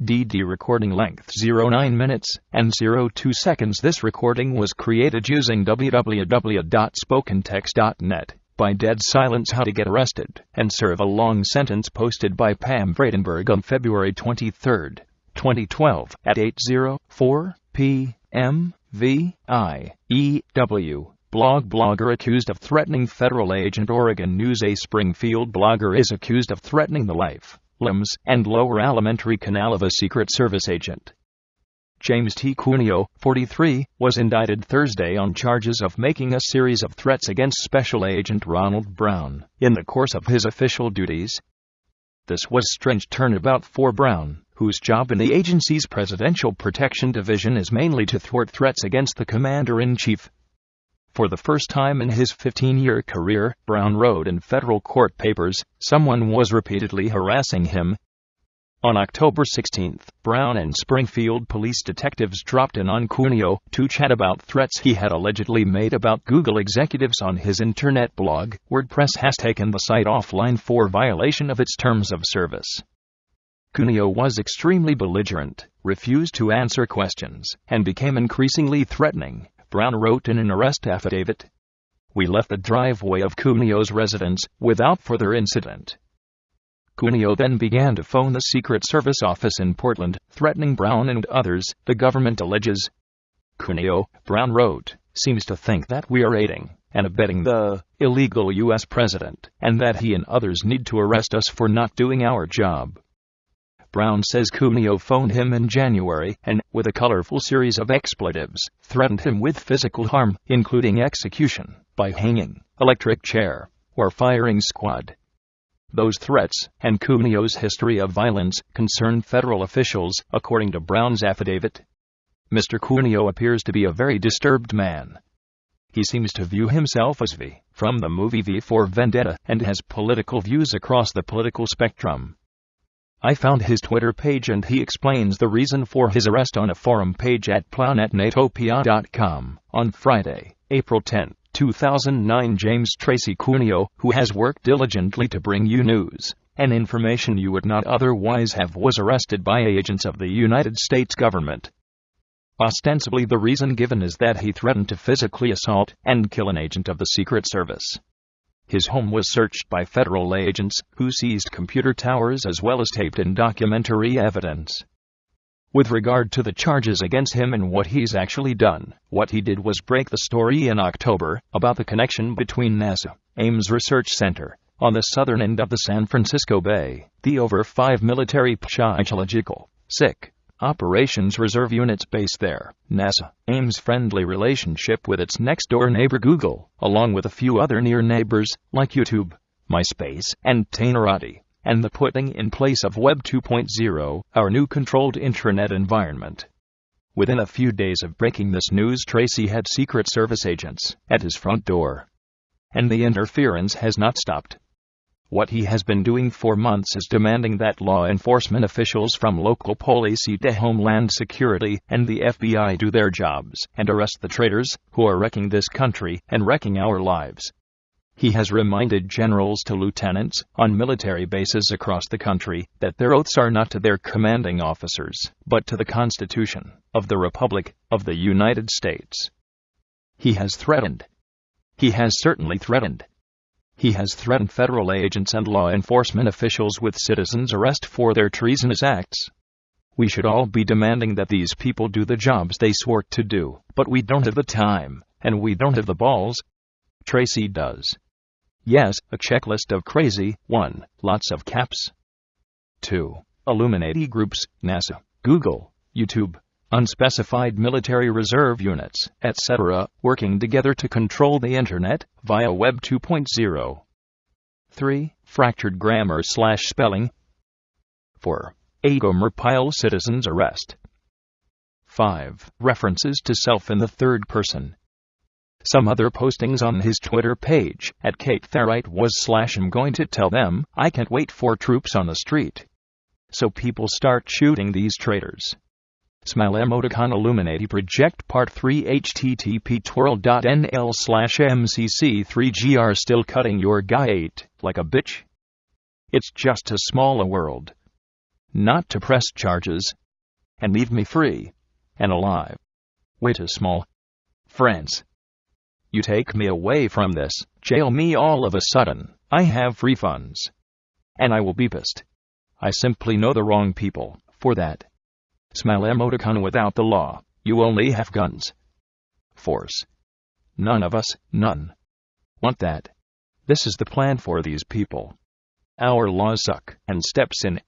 DD recording length 09 minutes and 02 seconds. This recording was created using www.spokentext.net by Dead Silence How to Get Arrested and Serve a Long Sentence posted by Pam Vredenberg on February 23, 2012 at 8.04 p.m. V.I.E.W. Blog blogger accused of threatening federal agent Oregon News A Springfield blogger is accused of threatening the life limbs, and lower alimentary canal of a Secret Service agent. James T. Cuneo, 43, was indicted Thursday on charges of making a series of threats against Special Agent Ronald Brown in the course of his official duties. This was strange turnabout for Brown, whose job in the agency's Presidential Protection Division is mainly to thwart threats against the Commander in Chief. For the first time in his 15 year career, Brown wrote in federal court papers, someone was repeatedly harassing him. On October 16, Brown and Springfield police detectives dropped in on Cuneo to chat about threats he had allegedly made about Google executives on his internet blog. WordPress has taken the site offline for violation of its terms of service. Cuneo was extremely belligerent, refused to answer questions, and became increasingly threatening. Brown wrote in an arrest affidavit. We left the driveway of Cuneo's residence without further incident. Cuneo then began to phone the Secret Service office in Portland, threatening Brown and others, the government alleges. Cuneo, Brown wrote, seems to think that we are aiding and abetting the illegal U.S. president, and that he and others need to arrest us for not doing our job. Brown says Cuneo phoned him in January and, with a colorful series of expletives, threatened him with physical harm, including execution, by hanging, electric chair, or firing squad. Those threats, and Cuneo's history of violence, concern federal officials, according to Brown's affidavit. Mr. Cuneo appears to be a very disturbed man. He seems to view himself as V from the movie V for Vendetta and has political views across the political spectrum. I found his Twitter page and he explains the reason for his arrest on a forum page at planetnatopia.com on Friday, April 10, 2009. James Tracy Cuneo, who has worked diligently to bring you news and information you would not otherwise have, was arrested by agents of the United States government. Ostensibly, the reason given is that he threatened to physically assault and kill an agent of the Secret Service. His home was searched by federal agents, who seized computer towers as well as taped and documentary evidence. With regard to the charges against him and what he's actually done, what he did was break the story in October about the connection between NASA, Ames Research Center, on the southern end of the San Francisco Bay, the over 5 military psychological, sick, Operations Reserve Units based there. NASA Ames friendly relationship with its next door neighbor Google, along with a few other near neighbors like YouTube, MySpace, and Technorati, and the putting in place of Web 2.0, our new controlled intranet environment. Within a few days of breaking this news, Tracy had Secret Service agents at his front door. And the interference has not stopped. What he has been doing for months is demanding that law enforcement officials from local police to Homeland Security and the FBI do their jobs and arrest the traitors who are wrecking this country and wrecking our lives. He has reminded generals to lieutenants on military bases across the country that their oaths are not to their commanding officers, but to the Constitution of the Republic of the United States. He has threatened. He has certainly threatened he has threatened federal agents and law enforcement officials with citizens' arrest for their treasonous acts. We should all be demanding that these people do the jobs they swore to do, but we don't have the time, and we don't have the balls. Tracy does. Yes, a checklist of crazy. 1. Lots of caps. 2. Illuminati groups, NASA, Google, YouTube, unspecified military reserve units, etc., working together to control the Internet via Web 2.0. 3. Fractured grammar slash spelling. 4. A Pyle citizens arrest. 5. References to self in the third person. Some other postings on his Twitter page at Kate Therite was slash I'm going to tell them I can't wait for troops on the street. So people start shooting these traitors. Smile emoticon Illuminati Project Part 3 http twirl.nl slash mcc3gr Still cutting your guy 8 like a bitch? It's just as small a world. not to press charges, and leave me free and alive. Way too small. Friends. You take me away from this, jail me all of a sudden, I have refunds. And I will be pissed. I simply know the wrong people for that. Smile emoticon without the law, you only have guns. Force. None of us, none. Want that. This is the plan for these people. Our laws suck, and steps in.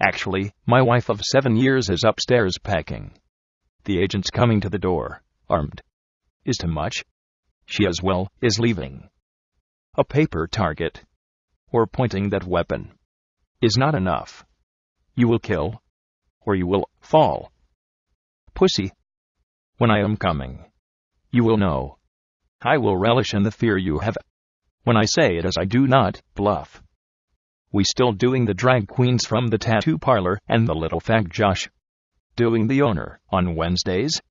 Actually, my wife of seven years is upstairs packing. The agent's coming to the door, armed. Is too much? She as well is leaving. A paper target, or pointing that weapon, is not enough. You will kill, or you will fall. Pussy. When I am coming, you will know. I will relish in the fear you have. When I say it as I do not bluff. We still doing the drag queens from the tattoo parlor and the little fag Josh. Doing the owner on Wednesdays.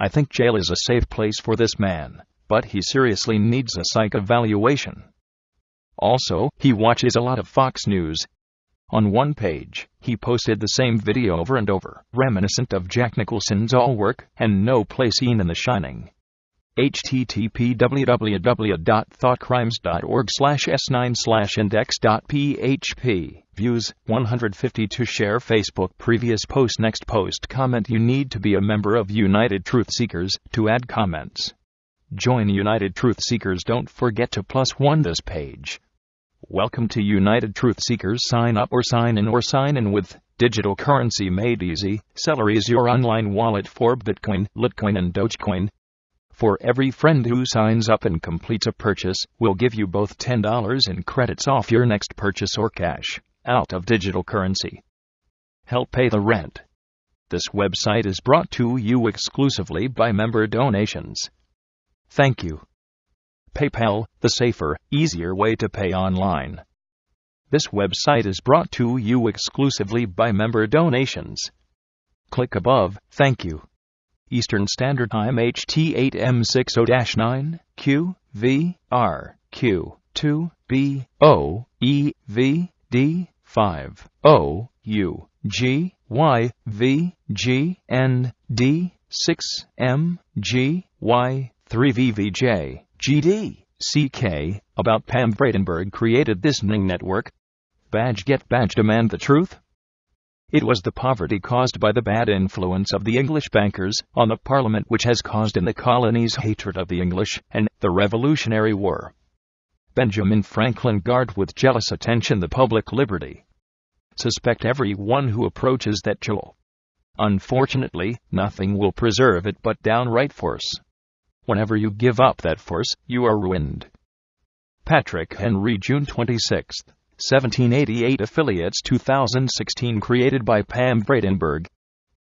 I think jail is a safe place for this man, but he seriously needs a psych evaluation. Also, he watches a lot of Fox News. On one page, he posted the same video over and over, reminiscent of Jack Nicholson's All Work and No Play scene in The Shining. http www.thoughtcrimes.org slash s9 slash index.php views 152 share facebook. Previous post. Next post. Comment. You need to be a member of united truth seekers to add comments. Join united truth seekers. Don't forget to plus one this page welcome to united truth seekers sign up or sign in or sign in with digital currency made easy celery is your online wallet for bitcoin litecoin and dogecoin for every friend who signs up and completes a purchase, we'll give you both $10 in credits off your next purchase or cash out of digital currency. Help pay the rent. This website is brought to you exclusively by member donations. Thank you. PayPal, the safer, easier way to pay online. This website is brought to you exclusively by member donations. Click above. Thank you. Eastern Standard Time HT8M60-9, Q, V, R, Q, 2, B, O, E, V, D, 5, O, U, G, Y, V, G, N, D, 6, M, G, Y, 3 VVJ, GD, CK, about Pam Bradenberg created this Ning network. Badge get badge demand the truth? It was the poverty caused by the bad influence of the English bankers on the Parliament which has caused in the colonies hatred of the English and the Revolutionary War. Benjamin Franklin guard with jealous attention the public liberty. Suspect every one who approaches that jewel. Unfortunately, nothing will preserve it but downright force. Whenever you give up that force, you are ruined. Patrick Henry, June 26. 1788 Affiliates 2016 created by Pam Bradenberg.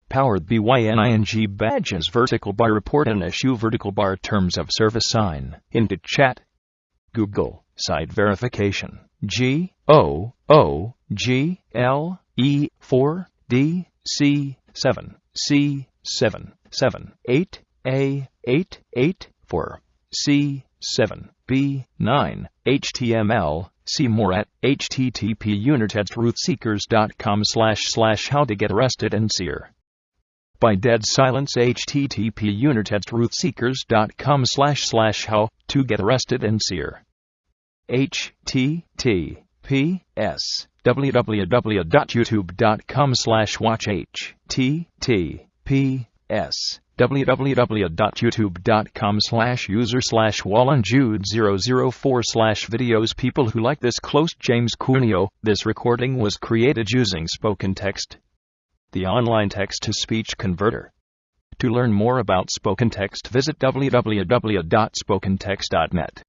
Powered BYNING badges vertical bar report and issue. Vertical bar terms of service sign. Into chat. Google. Site verification. G O O G L E 4 D C 7 C 7 7 8 A 8 8 4 C 7 B 9 HTML See more at http unitedtruthseekers.com slash slash how to get arrested and seer. By dead silence http unitedtruthseekers.com slash slash how to get arrested and seer. https www.youtube.com slash watch https www.youtube.com slash user slash wallenjude004 slash videos people who like this close James Cuneo. This recording was created using spoken text, the online text-to-speech converter. To learn more about spoken text visit www.spokentext.net.